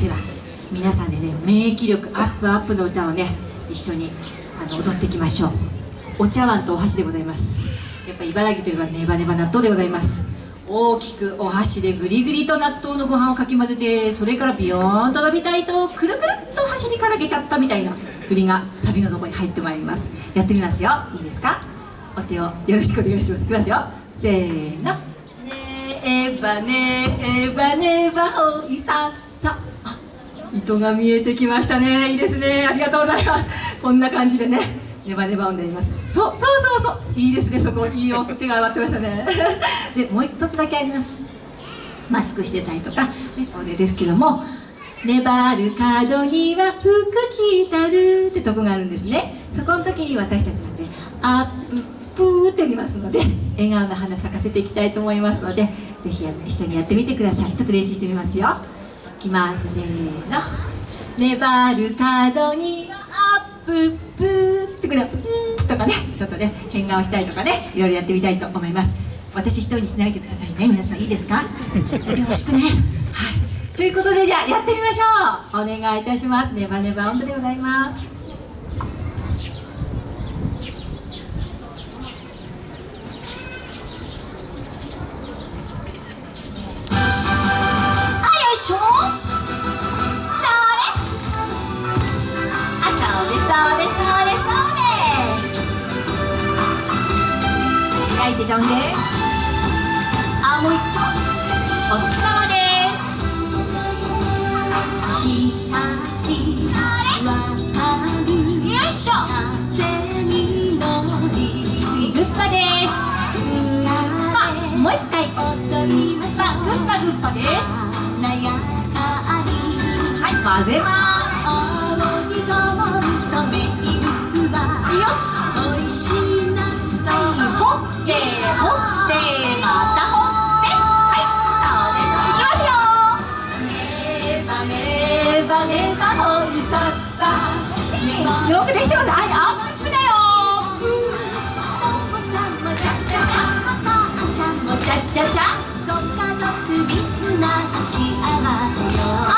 では皆さんでね免疫力アップアップの歌をね一緒にあの踊っていきましょう。お茶碗とお箸でございます。やっぱ茨城といえばネバネバ納豆でございます。大きくお箸でぐりぐりと納豆のご飯をかき混ぜてそれからビヨーンと伸びたいとくるくるっと箸にからけちゃったみたいな振りがサビのとこに入ってまいります。やってみますよ。いいですか？お手をよろしくお願いします。いきますよ。せーの。ねえばねえばねばほいささ糸が見えてきましたね。いいですね。ありがとうございます。こんな感じでねネバネバ音であります。そうそうそうそう。いいですね。そこいいよ。手が上がってましたね。でもう一つだけあります。マスクしてたりとか、ね、これですけども「粘る角には服着たる」ってとこがあるんですね。そこの時に私たちはねアッププーって言いますので笑顔の花咲かせていきたいと思いますのでぜひ一緒にやってみてください。ちょっと練習してみますよ。きますせーの。粘る角にアッププーってくれうんとかね。ちょっとね変顔したりとかね。いろいろやってみたいと思います。私一人にしないでくださいね皆さんいいですか？よろしくねはい。ということでじゃあやってみましょう。お願いいたします。ネバネバ音符でございます。てちゃうんであもよくできてますあいアップだよちゃちゃちゃあよいしょ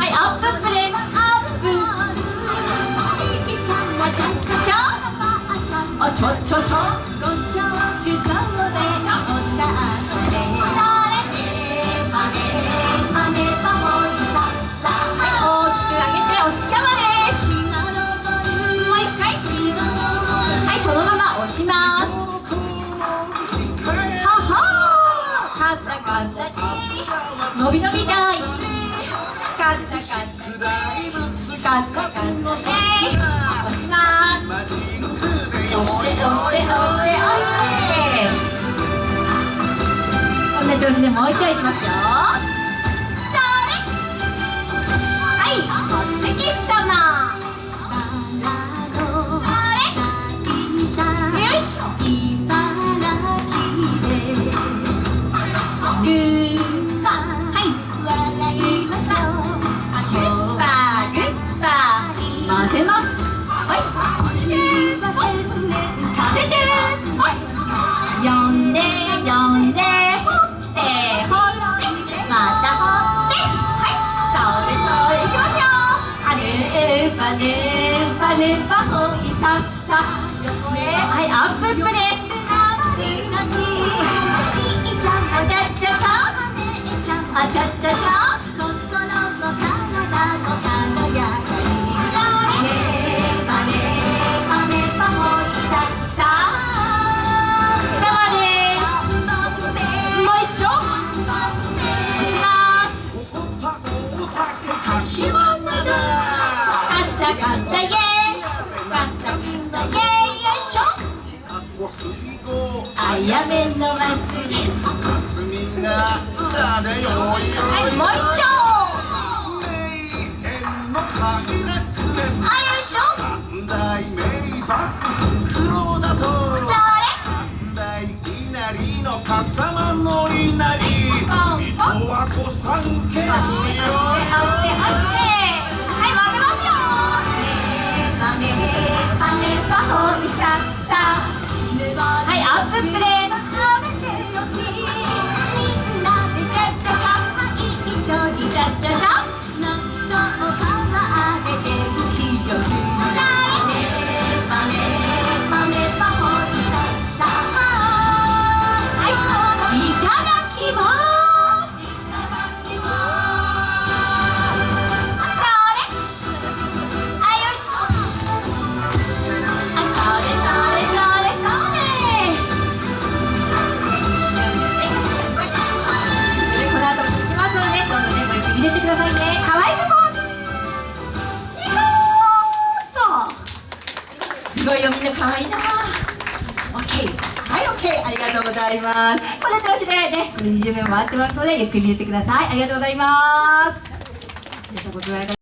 はいアッププレイアップちょちょちょ。ごちょちちょでおたしれまねまねぱほいささはい大きく上げてお月様です。もう一回はいそのまま押します。ははカッタカッタ伸び伸びしたこんな調子でもう一回いきますよいさっさはいアッププレあやめの祭り。霞が浦でよいよいはいもう一丁。すごいよみんな可愛いな。OK はい OK ありがとうございます。この調子でねこれ20秒回ってますのでゆっくり見てください。ありがとうございます。ありがとうございます。